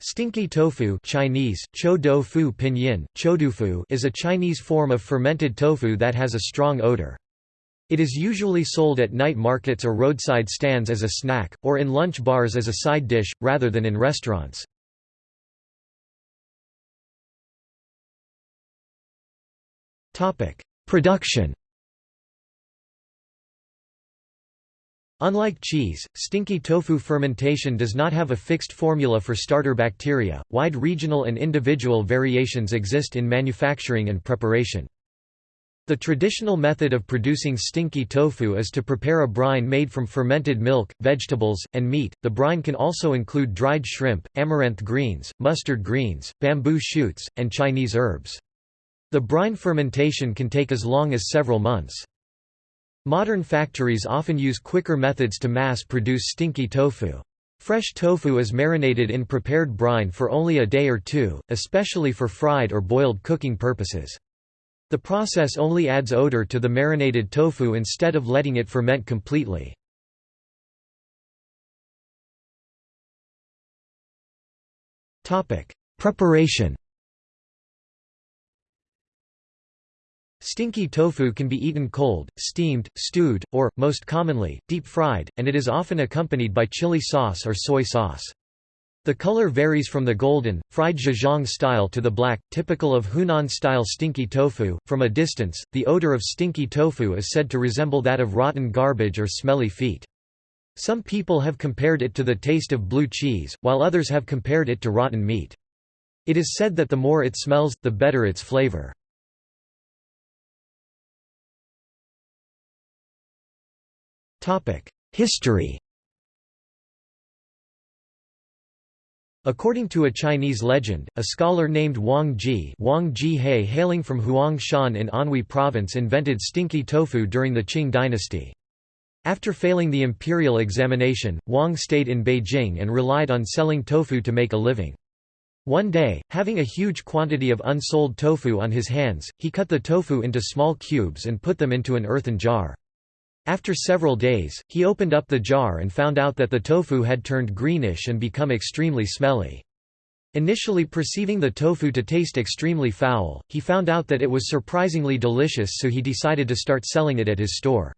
Stinky tofu Chinese, chou fu pinyin, choudufu is a Chinese form of fermented tofu that has a strong odor. It is usually sold at night markets or roadside stands as a snack, or in lunch bars as a side dish, rather than in restaurants. Production Unlike cheese, stinky tofu fermentation does not have a fixed formula for starter bacteria. Wide regional and individual variations exist in manufacturing and preparation. The traditional method of producing stinky tofu is to prepare a brine made from fermented milk, vegetables, and meat. The brine can also include dried shrimp, amaranth greens, mustard greens, bamboo shoots, and Chinese herbs. The brine fermentation can take as long as several months. Modern factories often use quicker methods to mass-produce stinky tofu. Fresh tofu is marinated in prepared brine for only a day or two, especially for fried or boiled cooking purposes. The process only adds odor to the marinated tofu instead of letting it ferment completely. Preparation Stinky tofu can be eaten cold, steamed, stewed, or, most commonly, deep-fried, and it is often accompanied by chili sauce or soy sauce. The color varies from the golden, fried Zhejiang style to the black, typical of Hunan-style stinky tofu. From a distance, the odor of stinky tofu is said to resemble that of rotten garbage or smelly feet. Some people have compared it to the taste of blue cheese, while others have compared it to rotten meat. It is said that the more it smells, the better its flavor. History According to a Chinese legend, a scholar named Wang Ji, Wang Ji hailing from Huangshan in Anhui province invented stinky tofu during the Qing dynasty. After failing the imperial examination, Wang stayed in Beijing and relied on selling tofu to make a living. One day, having a huge quantity of unsold tofu on his hands, he cut the tofu into small cubes and put them into an earthen jar. After several days, he opened up the jar and found out that the tofu had turned greenish and become extremely smelly. Initially perceiving the tofu to taste extremely foul, he found out that it was surprisingly delicious so he decided to start selling it at his store.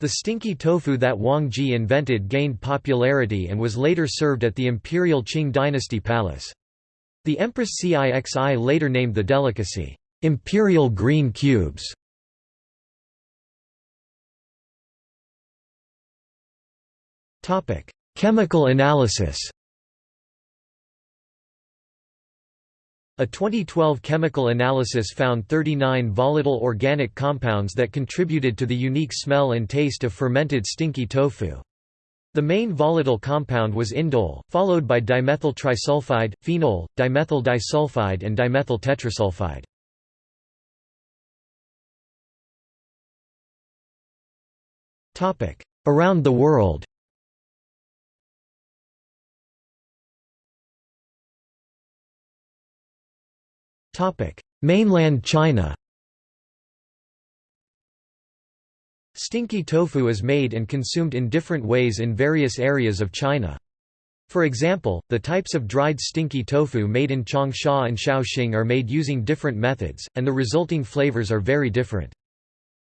The stinky tofu that Wang Ji invented gained popularity and was later served at the imperial Qing dynasty palace. The Empress Cixi later named the delicacy, "'imperial green cubes' Topic: Chemical analysis. A 2012 chemical analysis found 39 volatile organic compounds that contributed to the unique smell and taste of fermented stinky tofu. The main volatile compound was indole, followed by dimethyl trisulfide, phenol, dimethyl disulfide and dimethyl tetrasulfide. Around the world Mainland China Stinky tofu is made and consumed in different ways in various areas of China. For example, the types of dried stinky tofu made in Changsha and Shaoxing are made using different methods, and the resulting flavors are very different.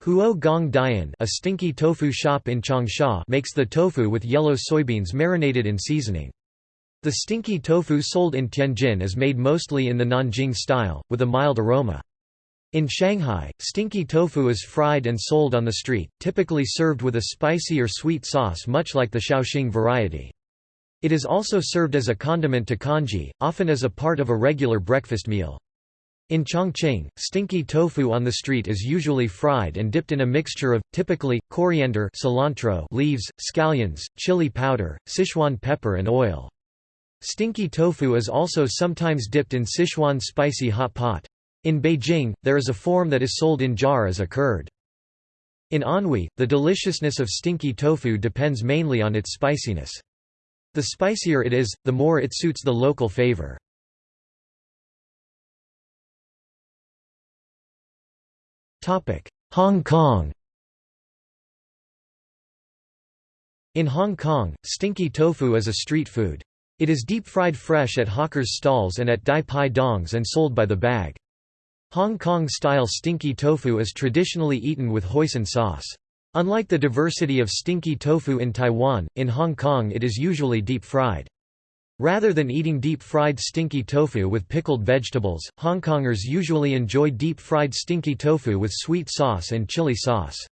Huo Gong Dian a stinky tofu shop in Changsha makes the tofu with yellow soybeans marinated in seasoning. The stinky tofu sold in Tianjin is made mostly in the Nanjing style, with a mild aroma. In Shanghai, stinky tofu is fried and sold on the street, typically served with a spicy or sweet sauce much like the Shaoxing variety. It is also served as a condiment to congee, often as a part of a regular breakfast meal. In Chongqing, stinky tofu on the street is usually fried and dipped in a mixture of, typically, coriander cilantro leaves, scallions, chili powder, Sichuan pepper and oil. Stinky tofu is also sometimes dipped in Sichuan spicy hot pot. In Beijing, there is a form that is sold in jar as a curd. In Anhui, the deliciousness of stinky tofu depends mainly on its spiciness. The spicier it is, the more it suits the local favor. Hong Kong In Hong Kong, stinky tofu is a street food. It is deep-fried fresh at hawkers' stalls and at Dai Pai Dongs and sold by the bag. Hong Kong-style stinky tofu is traditionally eaten with hoisin sauce. Unlike the diversity of stinky tofu in Taiwan, in Hong Kong it is usually deep-fried. Rather than eating deep-fried stinky tofu with pickled vegetables, Hongkongers usually enjoy deep-fried stinky tofu with sweet sauce and chili sauce.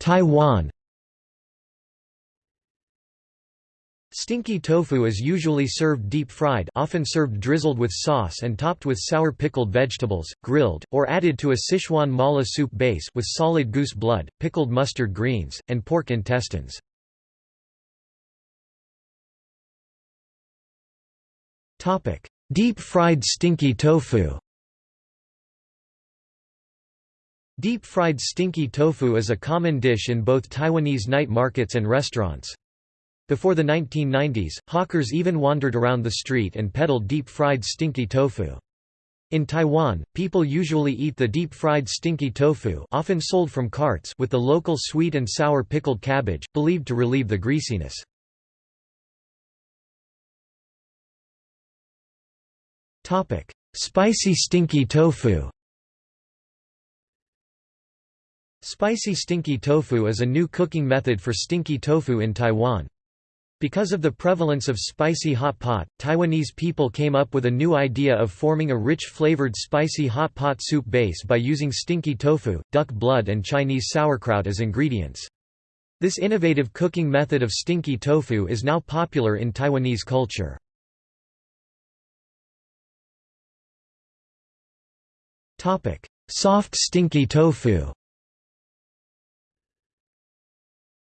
Taiwan Stinky tofu is usually served deep-fried often served drizzled with sauce and topped with sour pickled vegetables, grilled, or added to a Sichuan mala soup base with solid goose blood, pickled mustard greens, and pork intestines. Deep-fried stinky tofu Deep-fried stinky tofu is a common dish in both Taiwanese night markets and restaurants. Before the 1990s, hawkers even wandered around the street and peddled deep-fried stinky tofu. In Taiwan, people usually eat the deep-fried stinky tofu often sold from carts with the local sweet and sour pickled cabbage, believed to relieve the greasiness. Spicy stinky tofu Spicy stinky tofu is a new cooking method for stinky tofu in Taiwan. Because of the prevalence of spicy hot pot, Taiwanese people came up with a new idea of forming a rich flavored spicy hot pot soup base by using stinky tofu, duck blood and Chinese sauerkraut as ingredients. This innovative cooking method of stinky tofu is now popular in Taiwanese culture. Soft stinky tofu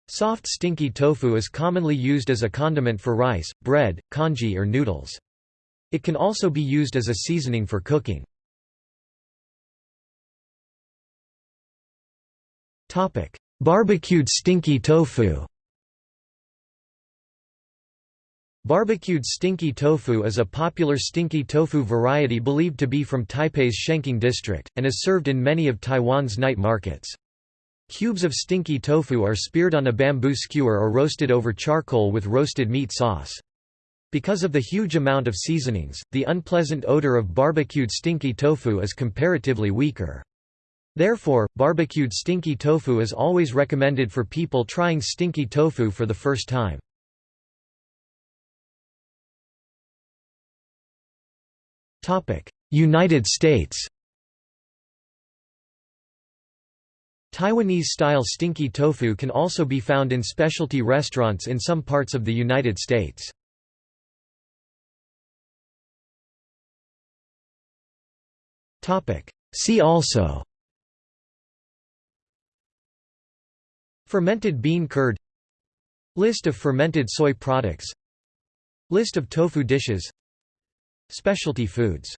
Soft stinky tofu is commonly used as a condiment for rice, bread, congee or noodles. It can also be used as a seasoning for cooking. Barbecued stinky tofu Barbecued stinky tofu is a popular stinky tofu variety believed to be from Taipei's Shenkeng district, and is served in many of Taiwan's night markets. Cubes of stinky tofu are speared on a bamboo skewer or roasted over charcoal with roasted meat sauce. Because of the huge amount of seasonings, the unpleasant odor of barbecued stinky tofu is comparatively weaker. Therefore, barbecued stinky tofu is always recommended for people trying stinky tofu for the first time. United States Taiwanese-style stinky tofu can also be found in specialty restaurants in some parts of the United States. See also Fermented bean curd List of fermented soy products List of tofu dishes Specialty foods